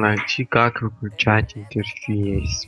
найти как выключать интерфейс.